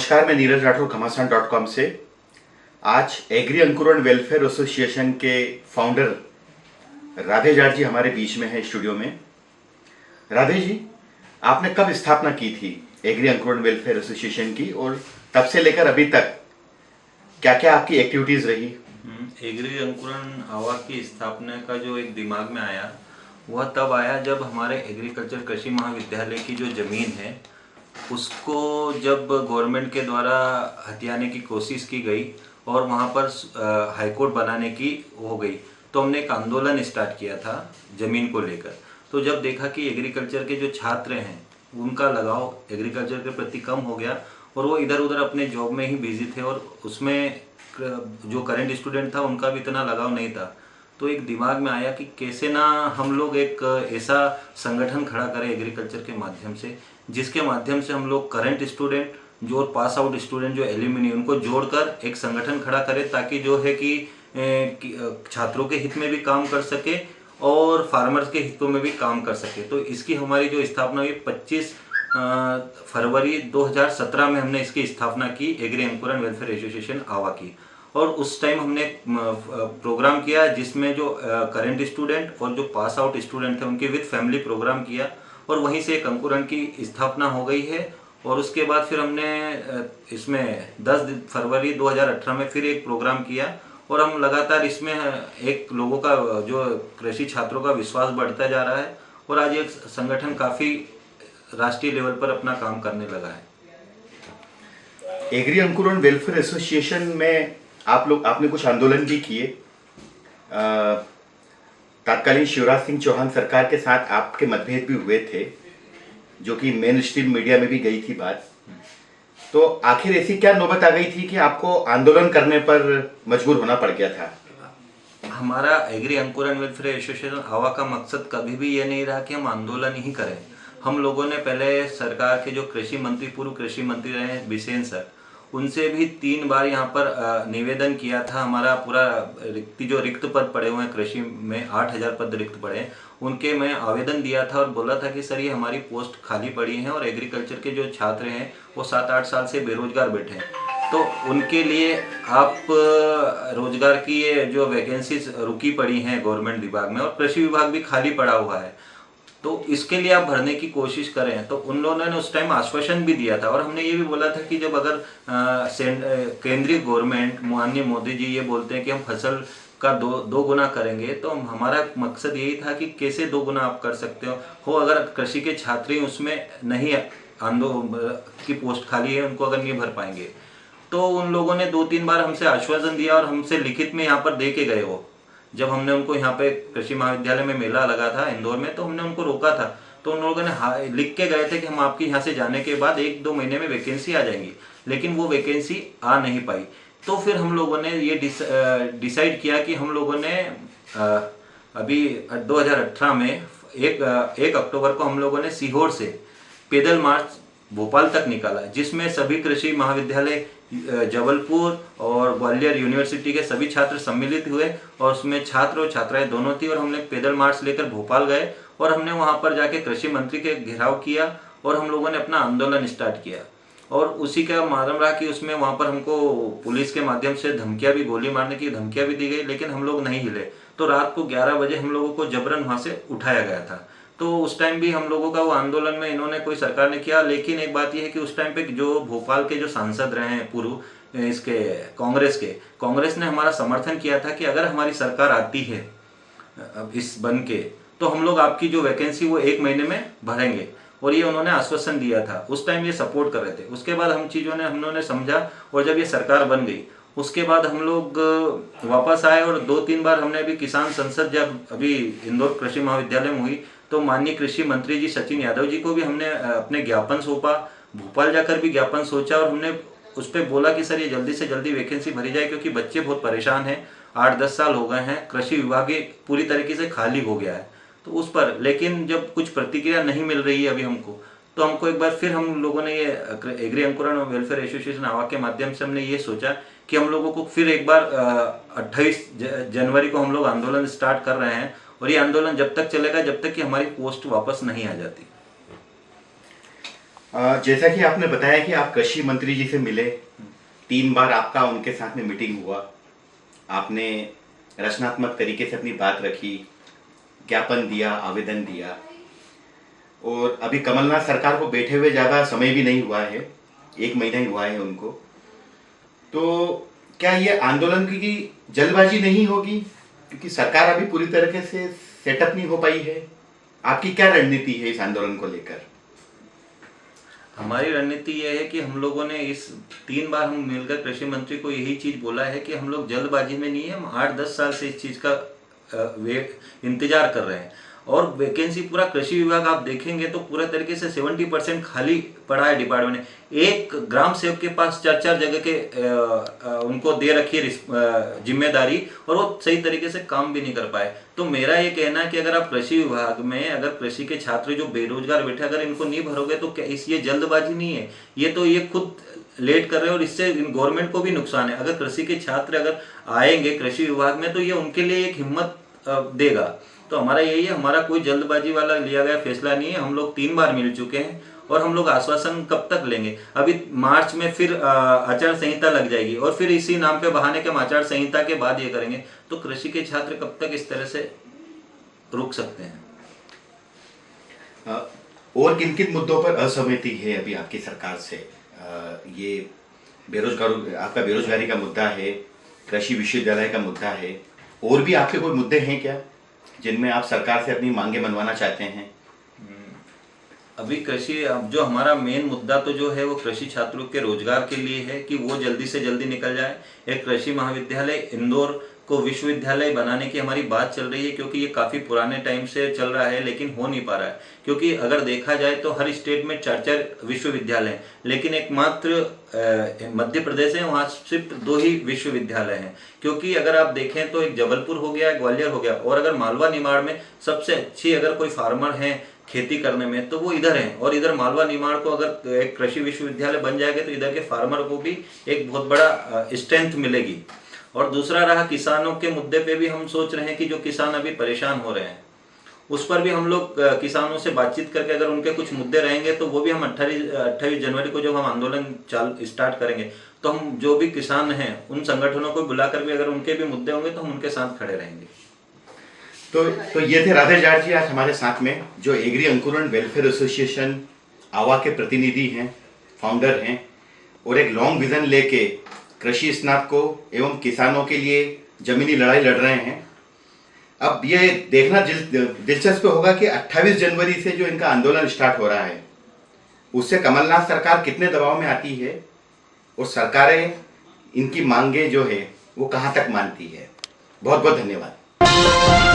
नमस्कार मैं नीरज राठौर घमासान डॉट कॉम से। आज एग्री अंकुरण वेलफेयर एसोसिएशन के फाउंडर राधे जाट जी हमारे बीच में है स्टूडियो में। राधे जी आपने कब स्थापना की थी एग्री अंकुरण वेलफेयर एसोसिएशन की और तब से लेकर अभी तक क्या क्या आपकी एक्टिविटीज़ रही? हम्म, एग्री अंकुरण हवा की स्थापना का जो एक दिमाग में आया वह तब आया जब हमारे एग्रीकल्चर कृषि महाविद्यालय की जो ज़मीन है उसको जब गवर्नमेंट के द्वारा हथियाने की कोशिश की गई और वहाँ पर हाईकोर्ट बनाने की हो गई तो हमने एक आंदोलन स्टार्ट किया था ज़मीन को लेकर। तो जब देखा कि एग्रीकल्चर के जो छात्र हैं, उनका लगाव एग्रीकल्चर के प्रति कम हो गया और वो इधर उधर अपने जॉब में ही बिज़ी थे और उसमें जो करेंट स्टूडेंट था, उनका भी इतना लगाव नहीं था। तो एक दिमाग में आया कि कैसे ना हम लोग एक ऐसा संगठन खड़ा करें एग्रीकल्चर के माध्यम से जिसके माध्यम से हम लोग करंट स्टूडेंट जो पास आउट स्टूडेंट जो एल्यूमिनी उनको जोड़कर एक संगठन खड़ा करें ताकि जो है कि छात्रों के हित में भी काम कर सके और फार्मर्स के हितों में भी काम कर सके। तो इसकी हमारी जो स्थापना हुई 25 फरवरी 2017 में हमने इसकी स्थापना की एग्री अंकुरन वेलफेयर एसोसिएशन आवा की। और उस टाइम हमने प्रोग्राम किया जिसमें जो करंट स्टूडेंट और जो पास आउट स्टूडेंट थे, उनके विद फैमिली प्रोग्राम किया। और वहीं से एक अंकुरन की स्थापना हो गई है। और उसके बाद फिर हमने इसमें 10 फरवरी 2018 में फिर एक प्रोग्राम किया। और हम लगातार इसमें एक लोगों का जो कृषि छात्रों का विश्वास बढ़ता जा रहा है और आज एक संगठन काफ़ी राष्ट्रीय लेवल पर अपना काम करने लगा है। एग्री अंकुरन वेलफेयर एसोसिएशन में आप लोग, आपने कुछ आंदोलन भी किए। तत्कालीन शिवराज सिंह चौहान सरकार के साथ आपके मतभेद भी हुए थे, जो कि मेन स्ट्रीम मीडिया में भी गई थी बात। तो आखिर ऐसी क्या नौबत आ गई थी कि आपको आंदोलन करने पर मजबूर होना पड़ गया था? हमारा एग्री अंकुरन वेलफेयर एसोसिएशन हवा का मकसद कभी भी ये नहीं रहा कि हम आंदोलन ही करें। हम लोगों ने पहले सरकार के जो कृषि मंत्री, पूर्व कृषि मंत्री रहे बिसेन सर उनसे भी तीन बार यहाँ पर निवेदन किया था। हमारा पूरा रिक्ति, जो रिक्त पद पड़े हुए हैं कृषि में, आठ हज़ार पद रिक्त पड़े हैं। उनके मैं आवेदन दिया था और बोला था कि, सर, ये हमारी पोस्ट खाली पड़ी है और एग्रीकल्चर के जो छात्र हैं, वो सात आठ साल से बेरोजगार बैठे हैं। तो उनके लिए आप रोज़गार की ये जो वैकेंसीज रुकी पड़ी हैं गवर्नमेंट विभाग में और कृषि विभाग भी खाली पड़ा हुआ है। तो इसके लिए आप भरने की कोशिश करें। तो उन लोगों ने उस टाइम आश्वासन भी दिया था और हमने ये भी बोला था कि जब अगर केंद्रीय गवर्नमेंट माननीय मोदी जी ये बोलते हैं कि हम फ़सल का दो दो गुना करेंगे तो हमारा मकसद यही था कि कैसे दो गुना आप कर सकते हो। हो अगर कृषि के छात्र ही उसमें नहीं आंदो की पोस्ट खाली है, उनको अगर नहीं भर पाएँगे। तो उन लोगों ने दो तीन बार हमसे आश्वासन दिया और हमसे लिखित में यहाँ पर दे के गए वो। जब हमने उनको यहाँ पे कृषि महाविद्यालय में मेला लगा था, इंदौर में तो हमने उनको रोका था। तो उन लोगों ने लिख के गए थे कि हम आपके यहाँ से जाने के बाद एक दो महीने में वैकेंसी आ जाएँगी। लेकिन वो वैकेंसी आ नहीं पाई। तो फिर हम लोगों ने ये डिसाइड किया कि हम लोगों ने अभी 2018 में एक एक अक्टूबर को हम लोगों ने सीहोर से पैदल मार्च भोपाल तक निकाला, जिसमें सभी कृषि महाविद्यालय जबलपुर और ग्वालियर यूनिवर्सिटी के सभी छात्र सम्मिलित हुए और उसमें छात्र और छात्राएँ दोनों थी और हमने पैदल मार्च लेकर भोपाल गए और हमने वहाँ पर जाके कृषि मंत्री के घेराव किया और हम लोगों ने अपना आंदोलन स्टार्ट किया। और उसी का मालूम रहा कि उसमें वहाँ पर हमको पुलिस के माध्यम से धमकियाँ भी, गोली मारने की धमकियाँ भी दी गई, लेकिन हम लोग नहीं हिले। तो रात को 11 बजे हम लोगों को जबरन वहाँ से उठाया गया था। तो उस टाइम भी हम लोगों का वो आंदोलन में इन्होंने कोई सरकार ने किया, लेकिन एक बात यह है कि उस टाइम पे जो भोपाल के जो सांसद रहे हैं, पूर्व इसके, कांग्रेस के, कांग्रेस ने हमारा समर्थन किया था कि अगर हमारी सरकार आती है इस बन के तो हम लोग आपकी जो वैकेंसी वो एक महीने में भरेंगे। और ये उन्होंने आश्वासन दिया था। उस टाइम ये सपोर्ट कर रहे थे। उसके बाद हम चीज़ों ने हम लोगों ने समझा और जब ये सरकार बन गई, उसके बाद हम लोग वापस आए और दो तीन बार हमने अभी किसान संसद जब अभी इंदौर कृषि महाविद्यालय में हुई तो माननीय कृषि मंत्री जी सचिन यादव जी को भी हमने अपने ज्ञापन सौंपा। भोपाल जाकर भी ज्ञापन सोचा और हमने उस पर बोला कि, सर, ये जल्दी से जल्दी वैकेंसी भरी जाए क्योंकि बच्चे बहुत परेशान हैं। आठ दस साल हो गए हैं, कृषि विभाग पूरी तरीके से खाली हो गया है। तो उस पर, लेकिन जब कुछ प्रतिक्रिया नहीं मिल रही है अभी हमको तो हमको एक बार फिर हम लोगों ने ये एग्री अंकुरण और वेलफेयर एसोसिएशन आवा के माध्यम से हमने ये सोचा कि हम लोगों को फिर एक बार अट्ठाईस जनवरी को हम लोग आंदोलन स्टार्ट कर रहे हैं और ये आंदोलन जब तक चलेगा, जब तक कि हमारी पोस्ट वापस नहीं आ जाती। जैसा कि आपने बताया कि आप कृषि मंत्री जी से मिले, तीन बार आपका उनके साथ में मीटिंग हुआ। आपने रचनात्मक तरीके से अपनी बात रखी, ज्ञापन दिया, आवेदन दिया। और अभी कमलनाथ सरकार को बैठे हुए ज़्यादा समय भी नहीं हुआ है, एक महीना ही हुआ है उनको। तो क्या ये आंदोलन की जल्दबाजी नहीं होगी? क्योंकि सरकार अभी पूरी तरीके से सेटअप नहीं हो पाई है। आपकी क्या रणनीति है इस आंदोलन को लेकर? हमारी रणनीति यह है कि हम लोगों ने इस तीन बार हम मिलकर कृषि मंत्री को यही चीज़ बोला है कि हम लोग जल्दबाजी में नहीं है हम आठ दस साल से इस चीज़ का अ, वे इंतज़ार कर रहे हैं। और वैकेंसी पूरा कृषि विभाग आप देखेंगे तो पूरा तरीके से सेवेंटी परसेंट खाली पड़ा है डिपार्टमेंट एक ग्राम सेवक के पास चार चार जगह के अ, अ, उनको दे रखी है ज़िम्मेदारी और वो सही तरीके से काम भी नहीं कर पाए। तो मेरा ये कहना है कि अगर आप कृषि विभाग में अगर कृषि के छात्र जो बेरोजगार बैठे अगर इनको नहीं भरोगे तो क्या इस ये जल्दबाजी नहीं है? ये तो ये खुद लेट कर रहे हैं और इससे गवर्नमेंट को भी नुकसान है। अगर कृषि के छात्र अगर आएँगे कृषि विभाग में तो ये उनके लिए एक हिम्मत देगा। तो हमारा यही है, हमारा कोई जल्दबाजी वाला लिया गया फैसला नहीं है। हम लोग तीन बार मिल चुके हैं और हम लोग आश्वासन कब तक लेंगे? अभी मार्च में फिर आचार संहिता लग जाएगी और फिर इसी नाम पे बहाने के हम आचार संहिता के बाद ये करेंगे। तो कृषि के छात्र कब तक इस तरह से रुक सकते हैं? और किन किन मुद्दों पर असहमति है अभी आपकी सरकार से? ये बेरोजगार, आपका बेरोजगारी का मुद्दा है, कृषि विश्वविद्यालय का मुद्दा है, और भी आपके कोई मुद्दे हैं क्या? जिनमें आप सरकार से अपनी मांगे बनवाना चाहते हैं? अभी कृषि, अब जो हमारा मेन मुद्दा तो जो है वो कृषि छात्रों के रोज़गार के लिए है कि वो जल्दी से जल्दी निकल जाए। एक कृषि महाविद्यालय इंदौर को विश्वविद्यालय बनाने की हमारी बात चल रही है, क्योंकि ये काफ़ी पुराने टाइम से चल रहा है, लेकिन हो नहीं पा रहा है। क्योंकि अगर देखा जाए तो हर स्टेट में चार चार विश्वविद्यालय लेकिन एकमात्र मध्य प्रदेश है, वहाँ सिर्फ़ दो ही विश्वविद्यालय हैं। क्योंकि अगर आप देखें तो एक जबलपुर हो गया, ग्वालियर हो गया, और अगर मालवा निमाड़ में सबसे अच्छी अगर कोई फार्मर है खेती करने में तो वो इधर है। और इधर मालवा निमाड़ को अगर एक कृषि विश्वविद्यालय बन जाएगा तो इधर के फार्मर को भी एक बहुत बड़ा स्ट्रेंथ मिलेगी। और दूसरा रहा, किसानों के मुद्दे पे भी हम सोच रहे हैं कि जो किसान अभी परेशान हो रहे हैं, उस पर भी हम लोग किसानों से बातचीत करके अगर उनके कुछ मुद्दे रहेंगे तो वो भी हम अट्ठाईस अट्ठाईस जनवरी को जब हम आंदोलन चाल, स्टार्ट करेंगे तो हम जो भी किसान हैं, उन संगठनों को बुलाकर भी अगर उनके भी मुद्दे होंगे तो हम उनके साथ खड़े रहेंगे। तो तो ये थे राधे जाट जी आज हमारे साथ में, जो एग्री अंकुरण वेलफेयर एसोसिएशन, आवा के प्रतिनिधि हैं फाउंडर हैं, और एक लॉन्ग विजन लेके कृषि स्नातकों एवं किसानों के लिए जमीनी लड़ाई लड़ रहे हैं। अब ये देखना दिलचस्प होगा कि 28 जनवरी से जो इनका आंदोलन स्टार्ट हो रहा है, उससे कमलनाथ सरकार कितने दबाव में आती है और सरकारें इनकी मांगे जो है, वो कहाँ तक मानती है? बहुत बहुत धन्यवाद।